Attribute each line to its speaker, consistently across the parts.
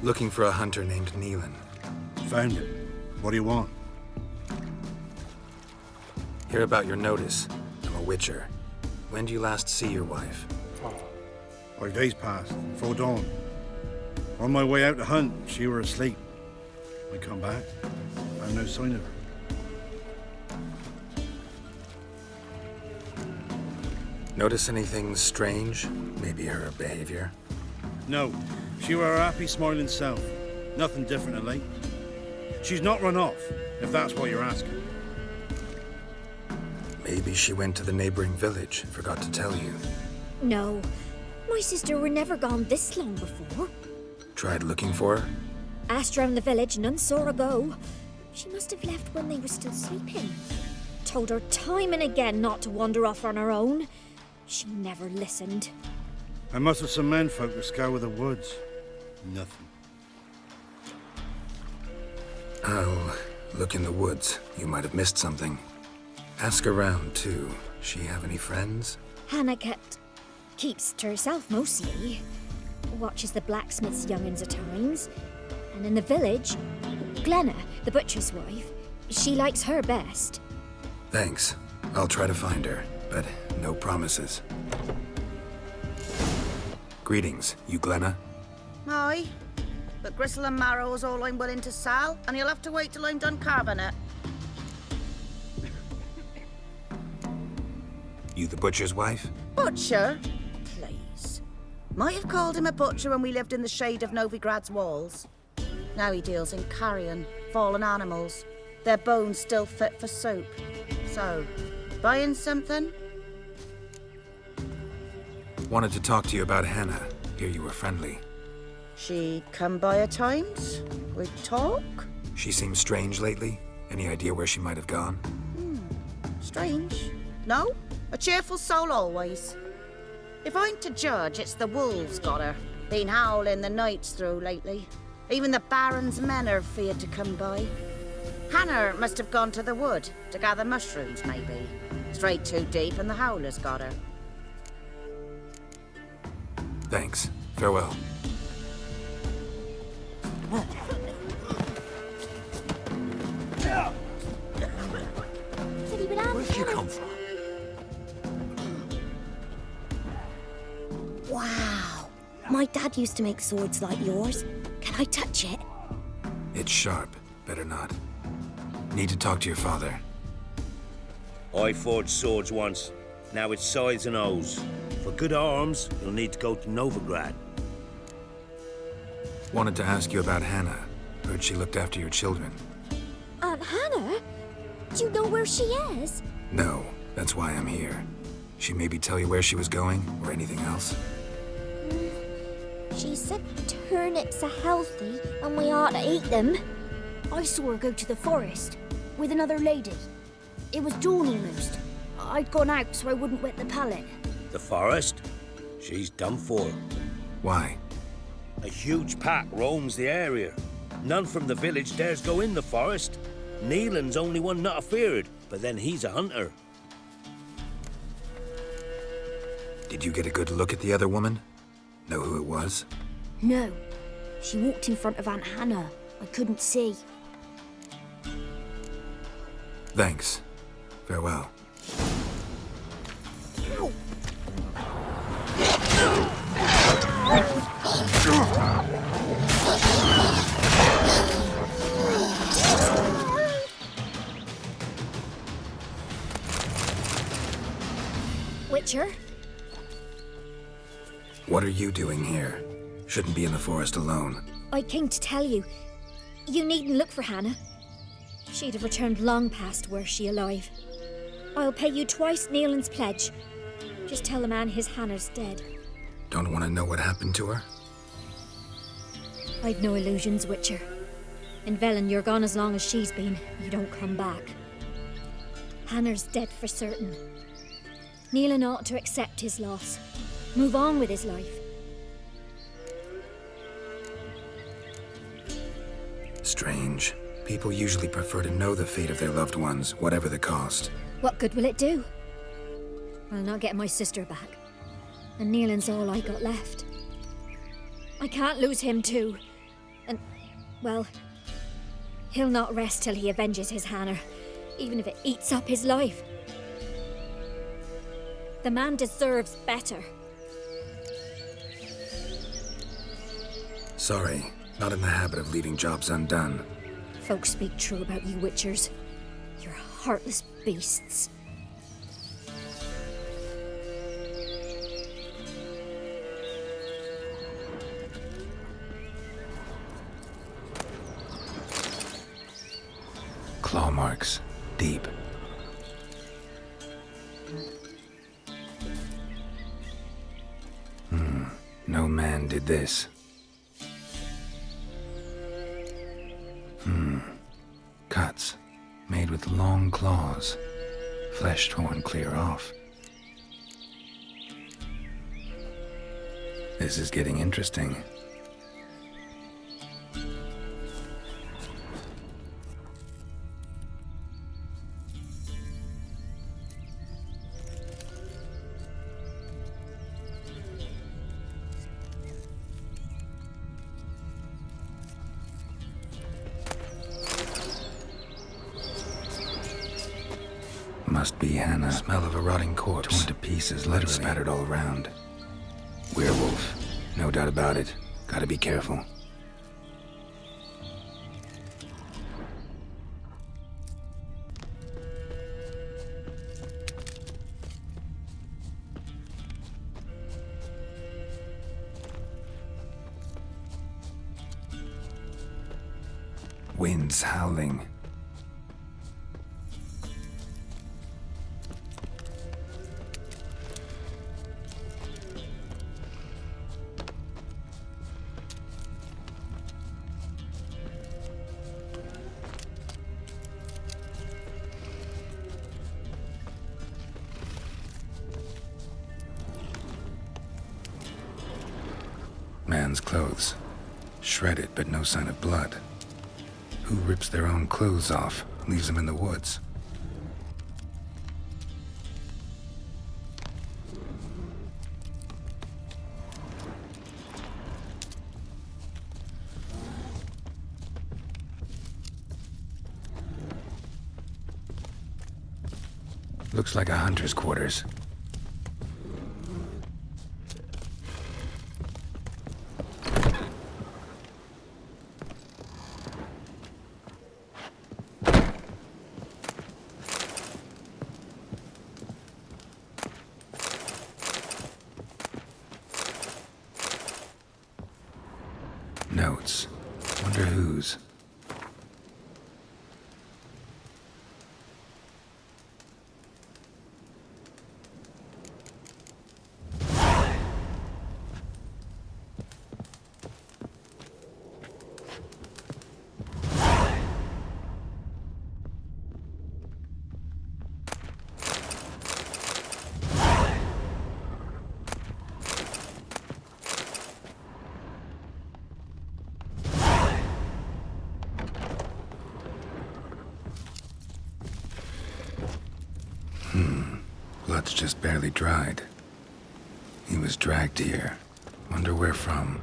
Speaker 1: Looking for a hunter named Neelan.
Speaker 2: Found him. What do you want?
Speaker 1: Hear about your notice. I'm a witcher. When do you last see your wife? Oh.
Speaker 2: Five days passed, before dawn. On my way out to hunt, she were asleep. I come back, I have no sign of her.
Speaker 1: Notice anything strange? Maybe her behavior?
Speaker 2: No, she were her happy, smiling self. Nothing different of late. She's not run off, if that's what you're asking.
Speaker 1: Maybe she went to the neighboring village, forgot to tell you.
Speaker 3: No. My sister were never gone this long before.
Speaker 1: Tried looking for her?
Speaker 3: Asked round the village, none saw her go. She must have left when they were still sleeping. Told her time and again not to wander off on her own. She never listened.
Speaker 2: I must have some menfolk to scour the woods. Nothing.
Speaker 1: I'll look in the woods. You might have missed something. Ask around, too. She have any friends?
Speaker 3: Hannah kept... keeps to herself mostly. Watches the blacksmith's young'uns at times. And in the village, Glenna, the butcher's wife, she likes her best.
Speaker 1: Thanks. I'll try to find her, but no promises. Greetings, you Glenna?
Speaker 4: Aye. But gristle and marrow is all I'm willing to sell, and you'll have to wait till I'm done carving it.
Speaker 1: You the butcher's wife?
Speaker 4: Butcher? Please. Might have called him a butcher when we lived in the shade of Novigrad's walls. Now he deals in carrion, fallen animals. Their bones still fit for soup. So, buying something?
Speaker 1: Wanted to talk to you about Hannah. Hear you were friendly.
Speaker 4: She come by at times? We talk?
Speaker 1: She seems strange lately. Any idea where she might have gone?
Speaker 4: Hmm, strange. No? A cheerful soul always. If I'm to judge, it's the wolves got her. Been howling the nights through lately. Even the Baron's men are feared to come by. Hannah must have gone to the wood to gather mushrooms, maybe. Strayed too deep and the howlers got her.
Speaker 1: Thanks. Farewell.
Speaker 5: Where'd you come from?
Speaker 3: Wow. My dad used to make swords like yours. Can I touch it?
Speaker 1: It's sharp. Better not. Need to talk to your father.
Speaker 6: I forged swords once. Now it's sides and O's. For good arms, you'll need to go to Novigrad.
Speaker 1: Wanted to ask you about Hannah. Heard she looked after your children.
Speaker 3: Aunt Hannah? Do you know where she is?
Speaker 1: No, that's why I'm here. She maybe tell you where she was going, or anything else?
Speaker 3: She said turnips are healthy and we ought to eat them.
Speaker 7: I saw her go to the forest with another lady. It was dawn almost. I'd gone out so I wouldn't wet the pallet.
Speaker 6: The forest? She's done for.
Speaker 1: Why?
Speaker 6: A huge pack roams the area. None from the village dares go in the forest. Neelan's only one not afeared, but then he's a hunter.
Speaker 1: Did you get a good look at the other woman? Know who it was?
Speaker 7: No. She walked in front of Aunt Hannah. I couldn't see.
Speaker 1: Thanks. Farewell.
Speaker 3: Witcher?
Speaker 1: What are you doing here? Shouldn't be in the forest alone.
Speaker 3: I came to tell you. You needn't look for Hannah. She'd have returned long past were she alive. I'll pay you twice Neelan's pledge. Just tell the man his Hannah's dead.
Speaker 1: Don't want to know what happened to her?
Speaker 3: I've no illusions, Witcher. In Velen, you're gone as long as she's been. You don't come back. Hannah's dead for certain. Neelan ought to accept his loss. Move on with his life.
Speaker 1: Strange. People usually prefer to know the fate of their loved ones, whatever the cost.
Speaker 3: What good will it do? I'll not get my sister back. And Neelan's all I got left. I can't lose him too. And, well, he'll not rest till he avenges his Hannah, even if it eats up his life. The man deserves better.
Speaker 1: Sorry, not in the habit of leaving jobs undone.
Speaker 3: Folks speak true about you Witchers. You're heartless beasts.
Speaker 1: Claw marks. Deep. This. Hmm. Cuts. Made with long claws. Flesh torn clear off. This is getting interesting. Must be Hannah. Smell of a rotting corpse. Torn to pieces, literally. Spattered all around. Werewolf. No doubt about it. Gotta be careful. Winds howling. Man's clothes. Shredded, but no sign of blood. Who rips their own clothes off, leaves them in the woods? Looks like a hunter's quarters. Just barely dried. He was dragged here. Wonder where from.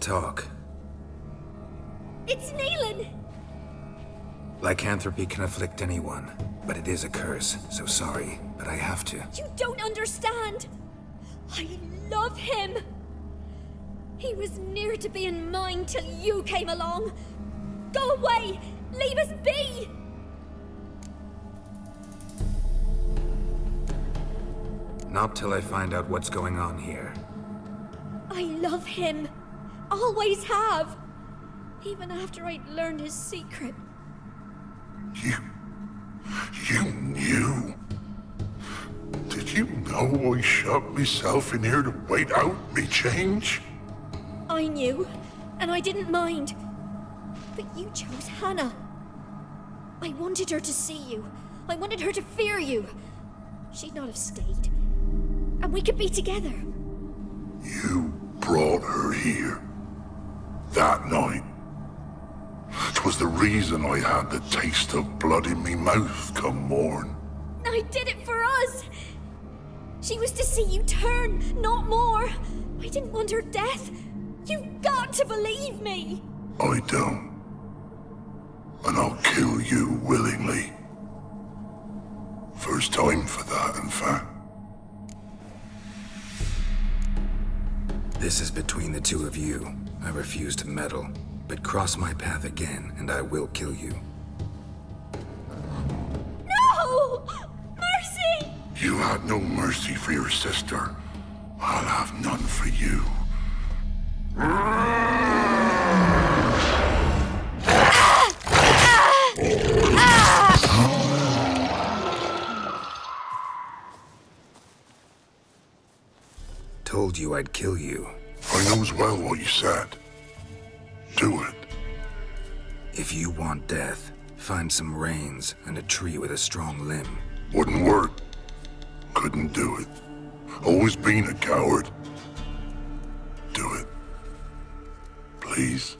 Speaker 1: Think we need to talk.
Speaker 3: It's Neelan!
Speaker 1: Lycanthropy can afflict anyone, but it is a curse, so sorry, but I have to.
Speaker 3: You don't understand! I love him! He was near to being mine till you came along. Go away! Leave us be!
Speaker 1: Not till I find out what's going on here.
Speaker 3: I love him. Always have. Even after I'd learned his secret.
Speaker 5: You. You knew. Did you know I shut myself in here to wait out me change?
Speaker 3: I knew, and I didn't mind. But you chose Hannah. I wanted her to see you. I wanted her to fear you. She'd not have stayed. And we could be together.
Speaker 5: You brought her here. That night. Twas the reason I had the taste of blood in me mouth come morn.
Speaker 3: I did it for us. She was to see you turn, not more. I didn't want her death. You've got to believe me.
Speaker 5: I don't. And I'll kill you willingly. First time for that, in fact.
Speaker 1: This is between the two of you. I refuse to meddle, but cross my path again, and I will kill you.
Speaker 3: No! Mercy!
Speaker 5: You had no mercy for your sister. I'll have none for you.
Speaker 1: Told you I'd kill you.
Speaker 5: I knows well what you said. Do it.
Speaker 1: If you want death, find some reins and a tree with a strong limb.
Speaker 5: Wouldn't work. Couldn't do it. Always been a coward. Do it. Please.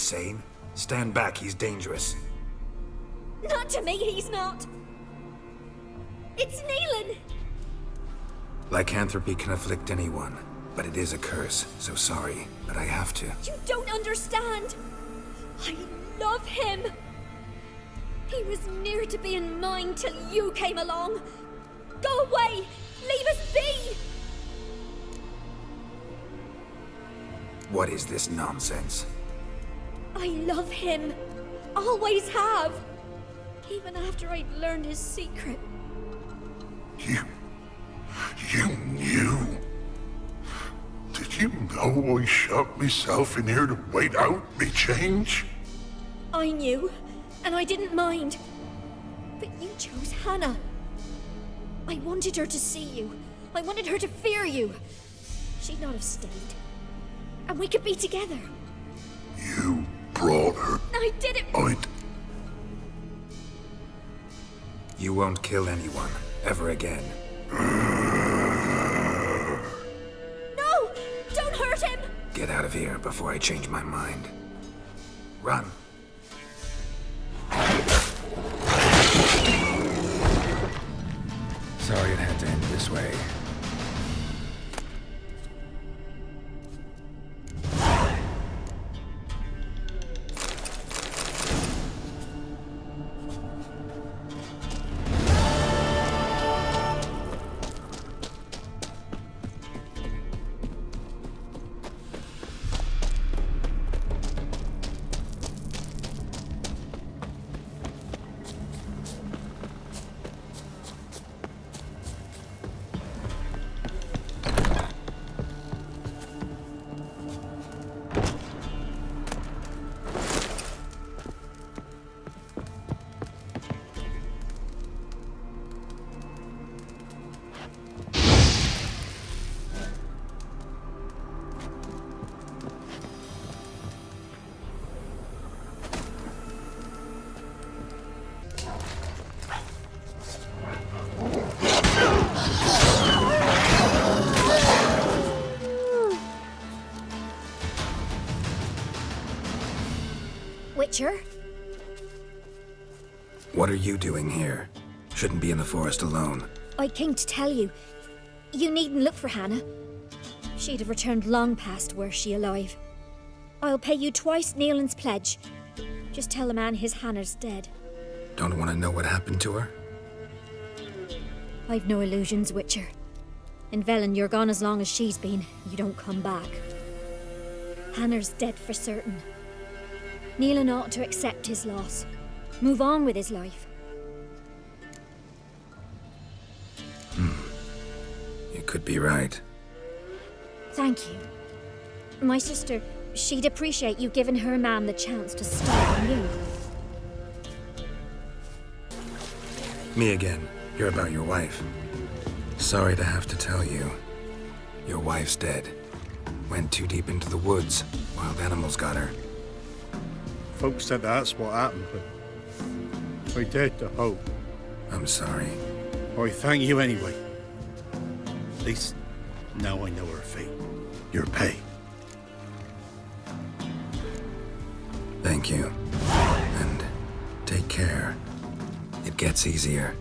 Speaker 1: Insane? Stand back, he's dangerous.
Speaker 3: Not to me, he's not. It's Neelan!
Speaker 1: Lycanthropy can afflict anyone, but it is a curse, so sorry, but I have to.
Speaker 3: You don't understand. I love him. He was near to being mine till you came along. Go away! Leave us be!
Speaker 1: What is this nonsense?
Speaker 3: I love him. Always have. Even after I'd learned his secret.
Speaker 5: You. You knew. Did you know I shut myself in here to wait out me change?
Speaker 3: I knew, and I didn't mind. But you chose Hannah. I wanted her to see you. I wanted her to fear you. She'd not have stayed. And we could be together.
Speaker 5: You brought her.
Speaker 3: I did it.
Speaker 5: I'd.
Speaker 1: You won't kill anyone, ever again.
Speaker 3: No! Don't hurt him!
Speaker 1: Get out of here before I change my mind. Run. Sorry it had to end this way.
Speaker 3: Witcher.
Speaker 1: What are you doing here? Shouldn't be in the forest alone.
Speaker 3: I came to tell you. You needn't look for Hannah. She'd have returned long past were she alive. I'll pay you twice Neelan's pledge. Just tell the man his Hannah's dead.
Speaker 1: Don't want to know what happened to her?
Speaker 3: I've no illusions, Witcher. In Velen, you're gone as long as she's been. You don't come back. Hannah's dead for certain. Neelan ought to accept his loss. Move on with his life. Hmm.
Speaker 1: You could be right.
Speaker 3: Thank you. My sister, she'd appreciate you giving her man the chance to start anew.
Speaker 1: Me again. You're about your wife. Sorry to have to tell you. Your wife's dead. Went too deep into the woods. Wild animals got her.
Speaker 2: Folks said that's what happened, but I dared to hope.
Speaker 1: I'm sorry.
Speaker 2: I thank you anyway. At least now I know her fate. Your pay.
Speaker 1: Thank you. And take care. It gets easier.